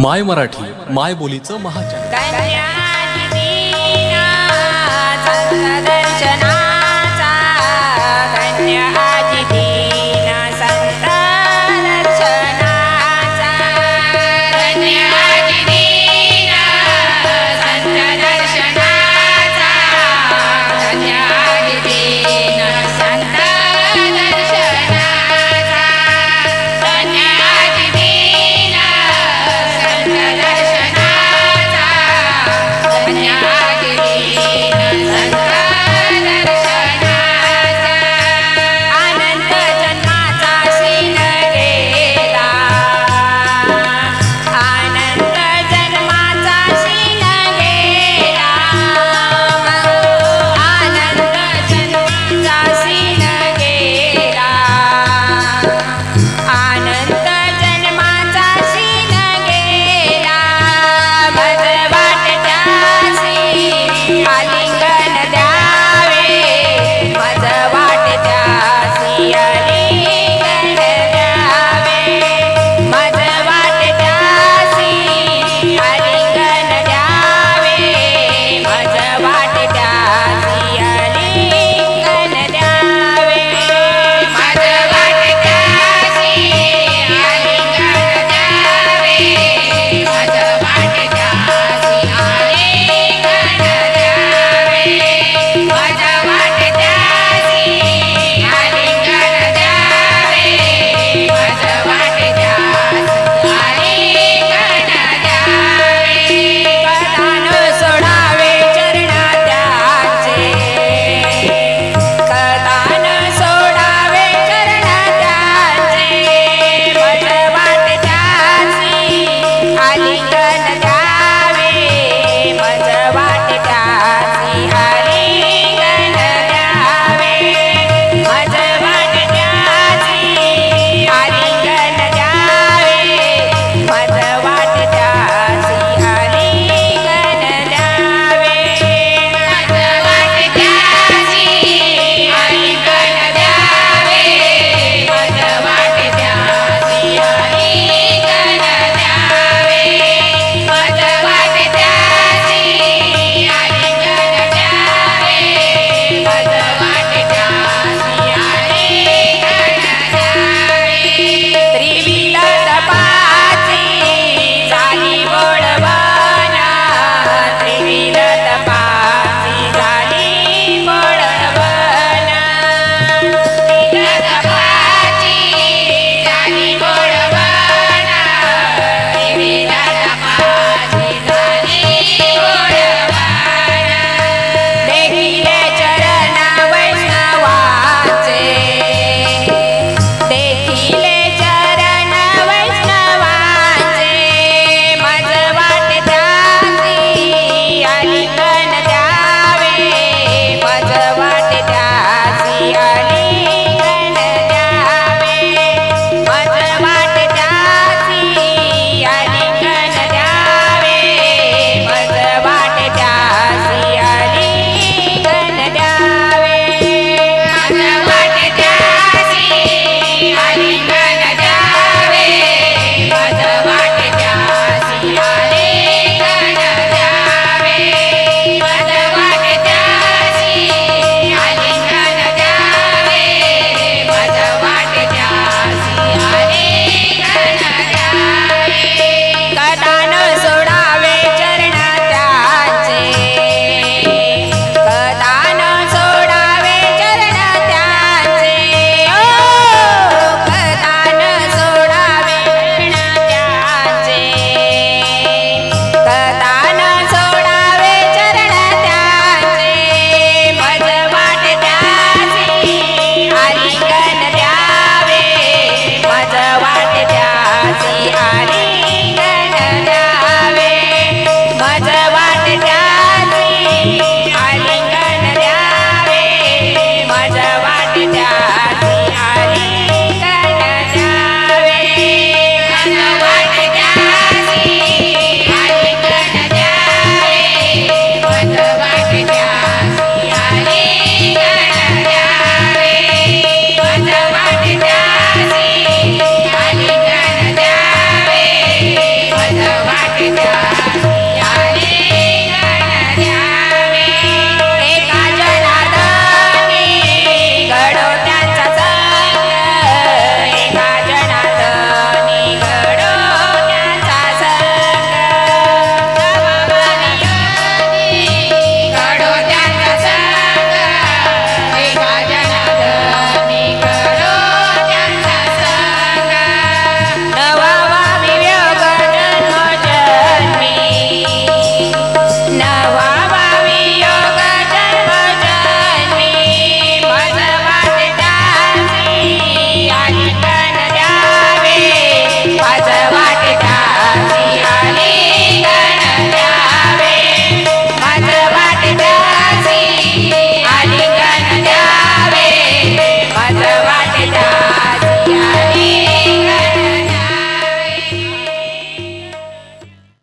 माय मराठी माय बोलीचं महाचॅनल